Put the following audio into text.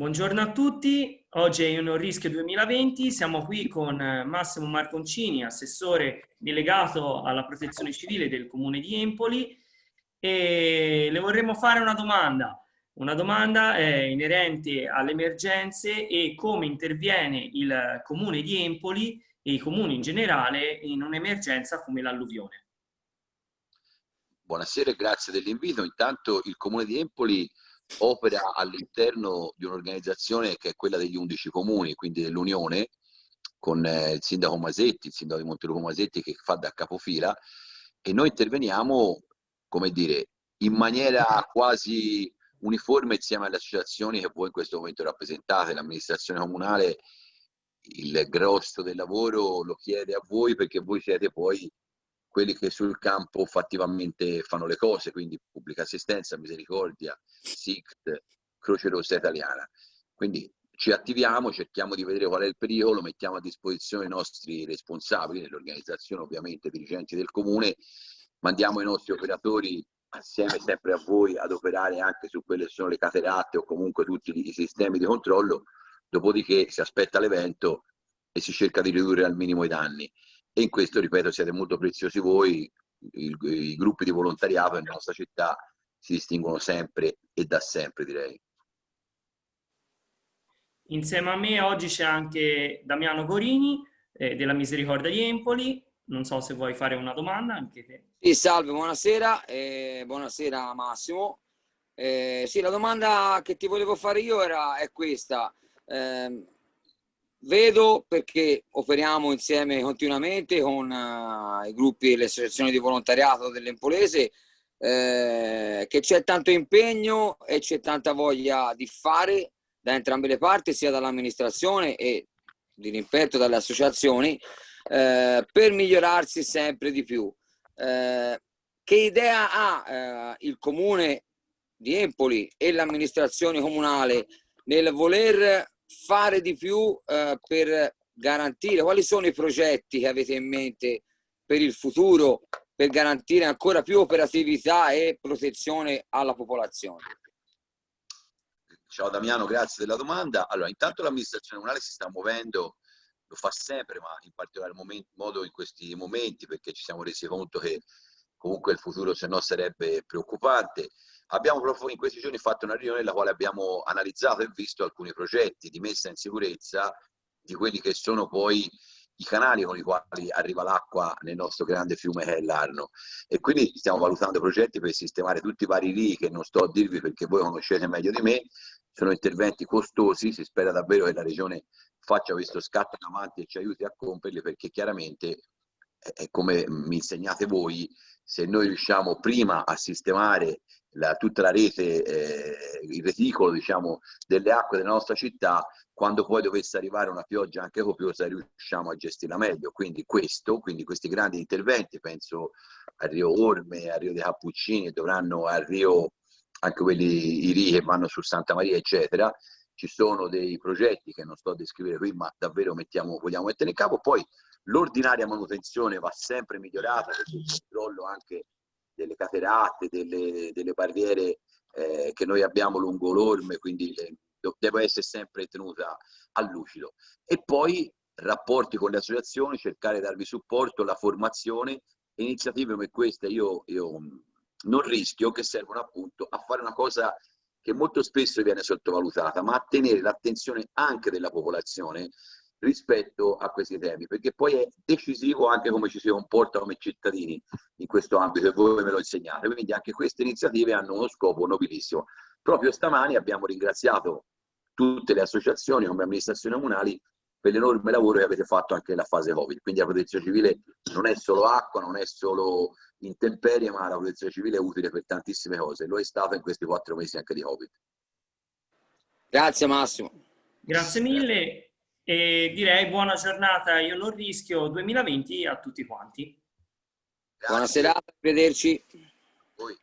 Buongiorno a tutti, oggi è un rischio 2020, siamo qui con eh, Massimo Marconcini, assessore delegato alla protezione civile del comune di Empoli e le vorremmo fare una domanda. Una domanda è inerente alle emergenze e come interviene il comune di Empoli e i comuni in generale in un'emergenza come l'alluvione. Buonasera e grazie dell'invito. Intanto il comune di Empoli opera all'interno di un'organizzazione che è quella degli 11 comuni, quindi dell'Unione, con eh, il sindaco Masetti, il sindaco di Montelupo Masetti che fa da capofila e noi interveniamo, come dire, in maniera quasi uniforme insieme alle associazioni che voi in questo momento rappresentate, l'amministrazione comunale il grosso del lavoro lo chiede a voi perché voi siete poi quelli che sul campo fattivamente fanno le cose, quindi pubblica assistenza, misericordia, SICT, Croce Rossa Italiana. Quindi ci attiviamo, cerchiamo di vedere qual è il pericolo, mettiamo a disposizione i nostri responsabili, nell'organizzazione ovviamente, dirigenti del comune, mandiamo i nostri operatori assieme sempre a voi ad operare anche su quelle che sono le cateratte o comunque tutti i sistemi di controllo, dopodiché si aspetta l'evento e si cerca di ridurre al minimo i danni e in questo, ripeto, siete molto preziosi voi, i, i gruppi di volontariato nella nostra città si distinguono sempre e da sempre, direi. Insieme a me oggi c'è anche Damiano Gorini eh, della Misericordia di Empoli. Non so se vuoi fare una domanda anche te. Sì, salve, buonasera. Eh, buonasera Massimo. Eh, sì, la domanda che ti volevo fare io era, è questa. Eh, Vedo perché operiamo insieme continuamente con uh, i gruppi e le associazioni di volontariato dell'Empolese eh, che c'è tanto impegno e c'è tanta voglia di fare da entrambe le parti, sia dall'amministrazione e di rimpetto dalle associazioni, eh, per migliorarsi sempre di più. Eh, che idea ha eh, il comune di Empoli e l'amministrazione comunale nel voler fare di più eh, per garantire? Quali sono i progetti che avete in mente per il futuro per garantire ancora più operatività e protezione alla popolazione? Ciao Damiano, grazie della domanda. Allora, intanto l'amministrazione comunale si sta muovendo, lo fa sempre, ma in particolar modo in questi momenti, perché ci siamo resi conto che comunque il futuro se no sarebbe preoccupante. Abbiamo proprio in questi giorni fatto una riunione nella quale abbiamo analizzato e visto alcuni progetti di messa in sicurezza di quelli che sono poi i canali con i quali arriva l'acqua nel nostro grande fiume che è l'Arno e quindi stiamo valutando progetti per sistemare tutti i vari rii che non sto a dirvi perché voi conoscete meglio di me sono interventi costosi si spera davvero che la regione faccia questo scatto in avanti e ci aiuti a compierli perché chiaramente è come mi insegnate voi se noi riusciamo prima a sistemare la, tutta la rete, eh, il reticolo diciamo, delle acque della nostra città, quando poi dovesse arrivare una pioggia anche copiosa riusciamo a gestirla meglio. Quindi questo, quindi questi grandi interventi, penso al Rio Orme, al Rio dei Cappuccini, dovranno al Rio anche quelli i ri che vanno su Santa Maria, eccetera. Ci sono dei progetti che non sto a descrivere qui, ma davvero mettiamo, vogliamo mettere in capo. Poi l'ordinaria manutenzione va sempre migliorata perché il controllo anche delle cateratte, delle, delle barriere eh, che noi abbiamo lungo l'orme, quindi deve essere sempre tenuta a lucido. E poi rapporti con le associazioni, cercare di darvi supporto, la formazione, iniziative come queste io, io non rischio che servono appunto a fare una cosa che molto spesso viene sottovalutata, ma a tenere l'attenzione anche della popolazione rispetto a questi temi, perché poi è decisivo anche come ci si comporta come cittadini in questo ambito e voi me lo insegnate, quindi anche queste iniziative hanno uno scopo nobilissimo. Proprio stamani abbiamo ringraziato tutte le associazioni come amministrazioni comunali per l'enorme lavoro che avete fatto anche nella fase Covid, quindi la protezione civile non è solo acqua, non è solo intemperie, ma la protezione civile è utile per tantissime cose, lo è stato in questi quattro mesi anche di Covid. Grazie Massimo. Grazie mille e direi buona giornata, io non rischio 2020 a tutti quanti. Buona serata, arrivederci. Poi.